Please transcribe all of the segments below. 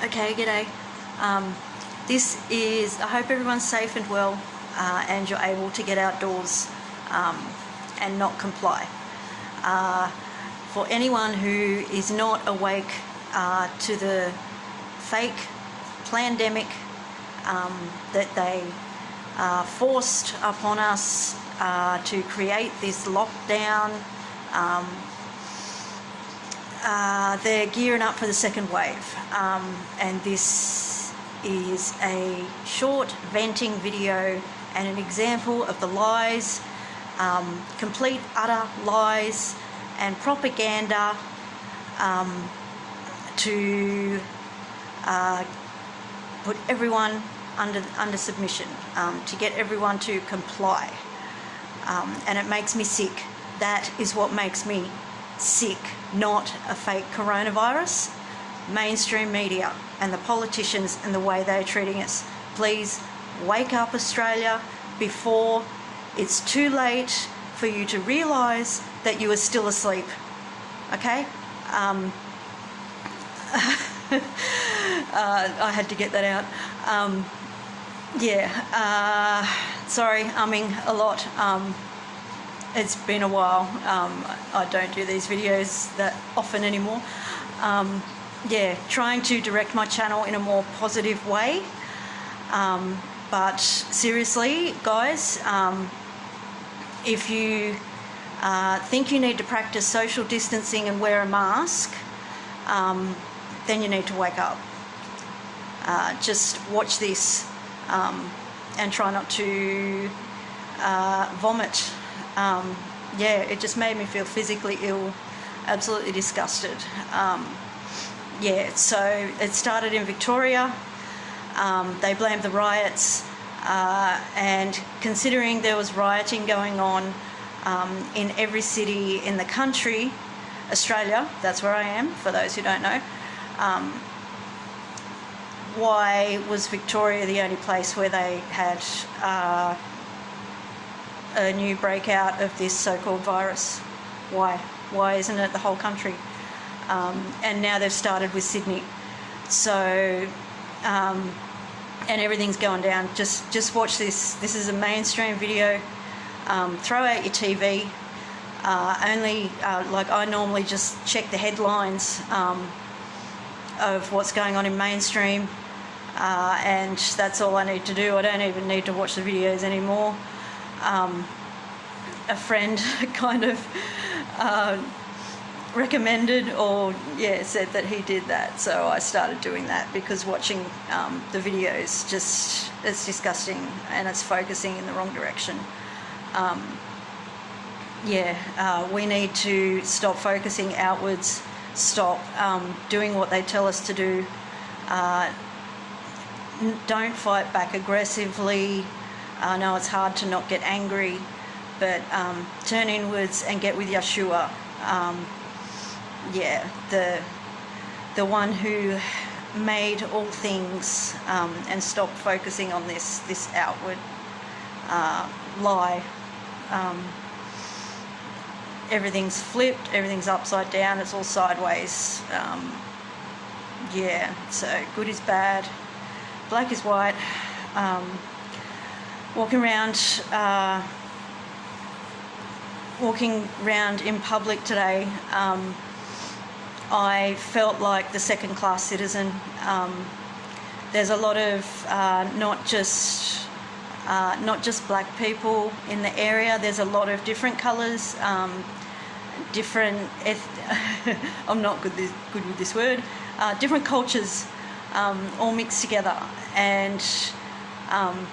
Okay, g'day. Um, this is, I hope everyone's safe and well uh, and you're able to get outdoors um, and not comply. Uh, for anyone who is not awake uh, to the fake pandemic um, that they uh, forced upon us uh, to create this lockdown, um, uh, they're gearing up for the second wave um, and this is a short venting video and an example of the lies, um, complete utter lies and propaganda um, to uh, put everyone under, under submission, um, to get everyone to comply. Um, and it makes me sick. That is what makes me sick, not a fake coronavirus. Mainstream media and the politicians and the way they're treating us. Please wake up Australia before it's too late for you to realise that you are still asleep. Okay? Um, uh, I had to get that out. Um, yeah, uh, sorry, umming a lot. Um, it's been a while. Um, I don't do these videos that often anymore. Um, yeah, trying to direct my channel in a more positive way. Um, but seriously, guys, um, if you uh, think you need to practice social distancing and wear a mask, um, then you need to wake up. Uh, just watch this um, and try not to uh, vomit um, yeah, it just made me feel physically ill, absolutely disgusted. Um, yeah, so it started in Victoria. Um, they blamed the riots, uh, and considering there was rioting going on um, in every city in the country, Australia, that's where I am, for those who don't know, um, why was Victoria the only place where they had uh, a new breakout of this so-called virus. Why? Why isn't it the whole country? Um, and now they've started with Sydney. So, um, and everything's going down. Just, just watch this. This is a mainstream video. Um, throw out your TV. Uh, only, uh, like I normally just check the headlines um, of what's going on in mainstream. Uh, and that's all I need to do. I don't even need to watch the videos anymore um, a friend kind of uh, recommended or yeah said that he did that. So I started doing that because watching um, the videos just it's disgusting and it's focusing in the wrong direction. Um, yeah uh, we need to stop focusing outwards stop um, doing what they tell us to do uh, don't fight back aggressively I know it's hard to not get angry, but um, turn inwards and get with Yeshua. Um, yeah, the the one who made all things um, and stop focusing on this this outward uh, lie. Um, everything's flipped, everything's upside down, it's all sideways. Um, yeah, so good is bad, black is white. Walking around uh, walking around in public today um, I felt like the second class citizen. Um, there's a lot of uh, not just uh, not just black people in the area. There's a lot of different colors um, different I'm not good, this, good with this word uh, different cultures um, all mixed together. And um,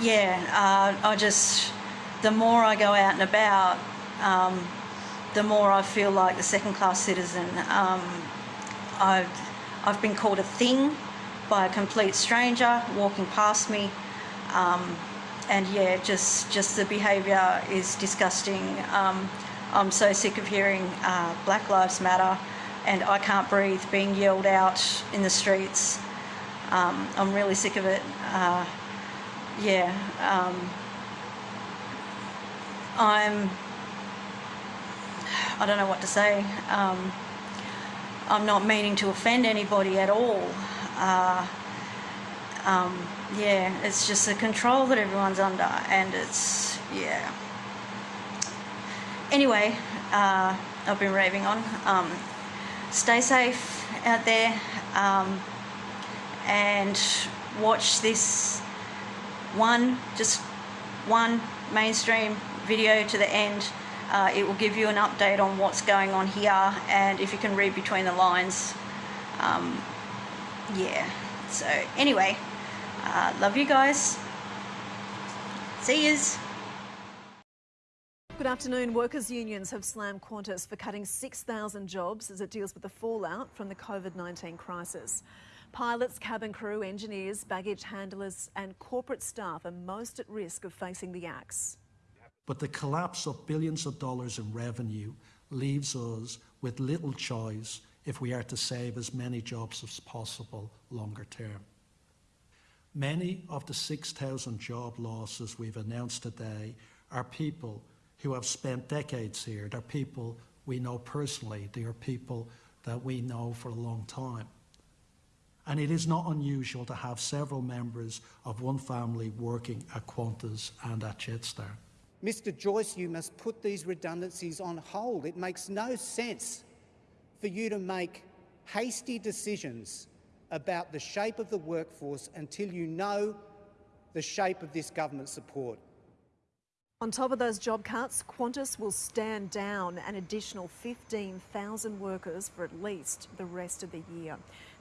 yeah, uh, I just, the more I go out and about, um, the more I feel like a second class citizen. Um, I've, I've been called a thing by a complete stranger walking past me. Um, and yeah, just, just the behaviour is disgusting. Um, I'm so sick of hearing uh, Black Lives Matter and I can't breathe being yelled out in the streets. Um, I'm really sick of it. Uh, yeah, um, I'm, I don't know what to say. Um, I'm not meaning to offend anybody at all. Uh, um, yeah, it's just the control that everyone's under, and it's, yeah. Anyway, uh, I've been raving on. Um, stay safe out there um, and watch this one, just one mainstream video to the end. Uh, it will give you an update on what's going on here and if you can read between the lines. Um, yeah, so anyway, uh, love you guys. See yous. Good afternoon. Workers' unions have slammed Qantas for cutting 6,000 jobs as it deals with the fallout from the COVID 19 crisis. Pilots, cabin crew, engineers, baggage handlers, and corporate staff are most at risk of facing the axe. But the collapse of billions of dollars in revenue leaves us with little choice if we are to save as many jobs as possible longer term. Many of the 6,000 job losses we've announced today are people who have spent decades here. They're people we know personally. They are people that we know for a long time. And it is not unusual to have several members of one family working at Qantas and at Jetstar. Mr Joyce, you must put these redundancies on hold. It makes no sense for you to make hasty decisions about the shape of the workforce until you know the shape of this government support. On top of those job cuts, Qantas will stand down an additional 15,000 workers for at least the rest of the year.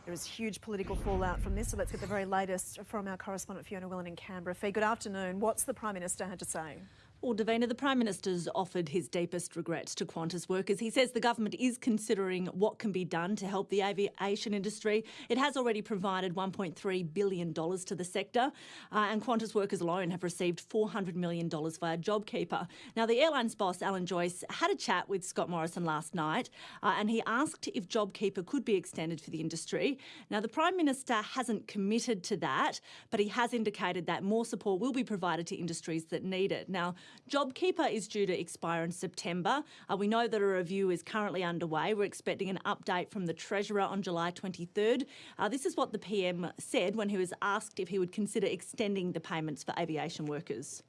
There is huge political fallout from this, so let's get the very latest from our correspondent Fiona Willan in Canberra. Fee, good afternoon. What's the Prime Minister had to say? Well, Davina, the Prime Minister's offered his deepest regrets to Qantas workers. He says the government is considering what can be done to help the aviation industry. It has already provided $1.3 billion to the sector, uh, and Qantas workers alone have received $400 million via JobKeeper. Now, the airline's boss, Alan Joyce, had a chat with Scott Morrison last night, uh, and he asked if JobKeeper could be extended for the industry. Now, the Prime Minister hasn't committed to that, but he has indicated that more support will be provided to industries that need it. Now, JobKeeper is due to expire in September. Uh, we know that a review is currently underway. We're expecting an update from the Treasurer on July 23rd. Uh, this is what the PM said when he was asked if he would consider extending the payments for aviation workers.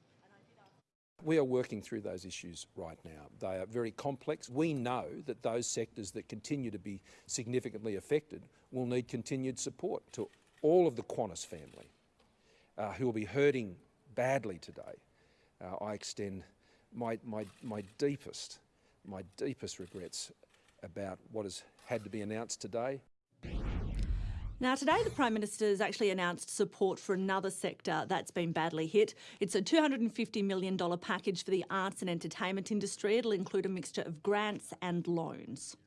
We are working through those issues right now. They are very complex. We know that those sectors that continue to be significantly affected will need continued support to all of the Qantas family uh, who will be hurting badly today uh, I extend my, my, my deepest, my deepest regrets about what has had to be announced today. Now, today the Prime Minister has actually announced support for another sector that's been badly hit. It's a $250 million package for the arts and entertainment industry. It'll include a mixture of grants and loans.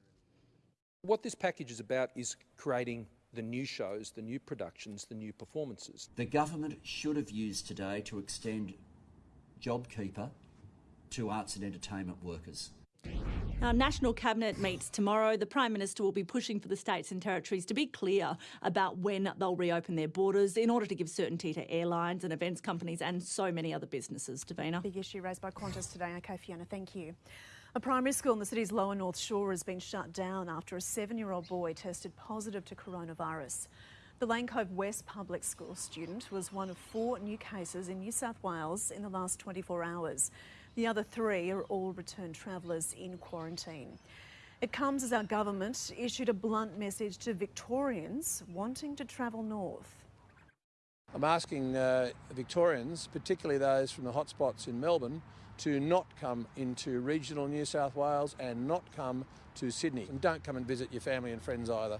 What this package is about is creating the new shows, the new productions, the new performances. The government should have used today to extend JobKeeper to arts and entertainment workers. Our National Cabinet meets tomorrow. The Prime Minister will be pushing for the states and territories to be clear about when they'll reopen their borders in order to give certainty to airlines and events companies and so many other businesses. Davina. Big issue raised by Qantas today. OK, Fiona, thank you. A primary school in the city's lower North Shore has been shut down after a seven-year-old boy tested positive to coronavirus. The Lane Cove West Public School student was one of four new cases in New South Wales in the last 24 hours. The other three are all returned travellers in quarantine. It comes as our government issued a blunt message to Victorians wanting to travel north. I'm asking uh, Victorians, particularly those from the hotspots in Melbourne, to not come into regional New South Wales and not come to Sydney. And don't come and visit your family and friends either.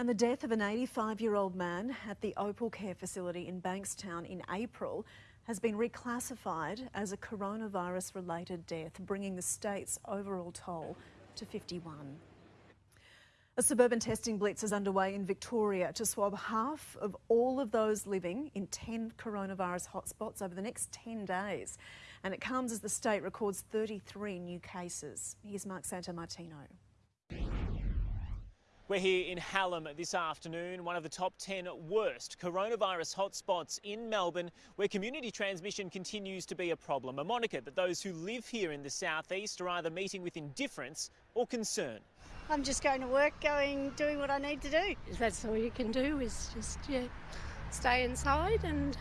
And the death of an 85 year old man at the Opal Care facility in Bankstown in April has been reclassified as a coronavirus related death, bringing the state's overall toll to 51. A suburban testing blitz is underway in Victoria to swab half of all of those living in 10 coronavirus hotspots over the next 10 days. And it comes as the state records 33 new cases. Here's Mark Santamartino. We're here in Hallam this afternoon, one of the top 10 worst coronavirus hotspots in Melbourne, where community transmission continues to be a problem. A moniker that those who live here in the southeast are either meeting with indifference or concern. I'm just going to work, going, doing what I need to do. That's all you can do is just yeah, stay inside and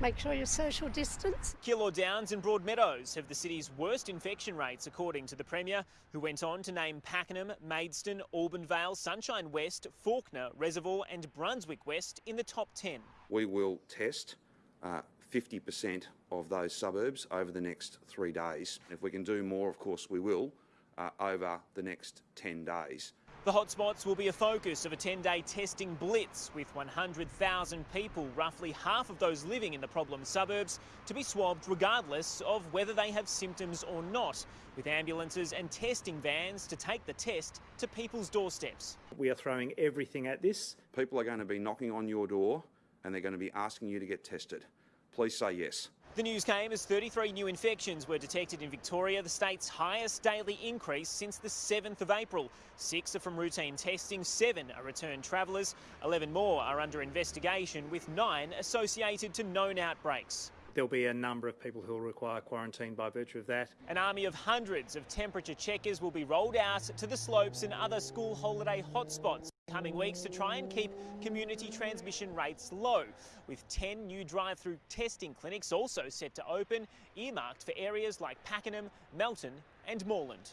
make sure you're social distance. Keilor Downs and Broadmeadows have the city's worst infection rates, according to the Premier, who went on to name Pakenham, Maidstone, Albanvale, Sunshine West, Fawkner, Reservoir, and Brunswick West in the top 10. We will test uh, 50% of those suburbs over the next three days. If we can do more, of course, we will uh, over the next 10 days. The hotspots will be a focus of a 10 day testing blitz with 100,000 people, roughly half of those living in the problem suburbs, to be swabbed regardless of whether they have symptoms or not, with ambulances and testing vans to take the test to people's doorsteps. We are throwing everything at this. People are going to be knocking on your door and they're going to be asking you to get tested. Please say yes. The news came as 33 new infections were detected in Victoria, the state's highest daily increase since the 7th of April. Six are from routine testing, seven are returned travellers, 11 more are under investigation, with nine associated to known outbreaks. There'll be a number of people who will require quarantine by virtue of that. An army of hundreds of temperature checkers will be rolled out to the slopes and other school holiday hotspots coming weeks to try and keep community transmission rates low, with 10 new drive-through testing clinics also set to open, earmarked for areas like Pakenham, Melton and Moreland.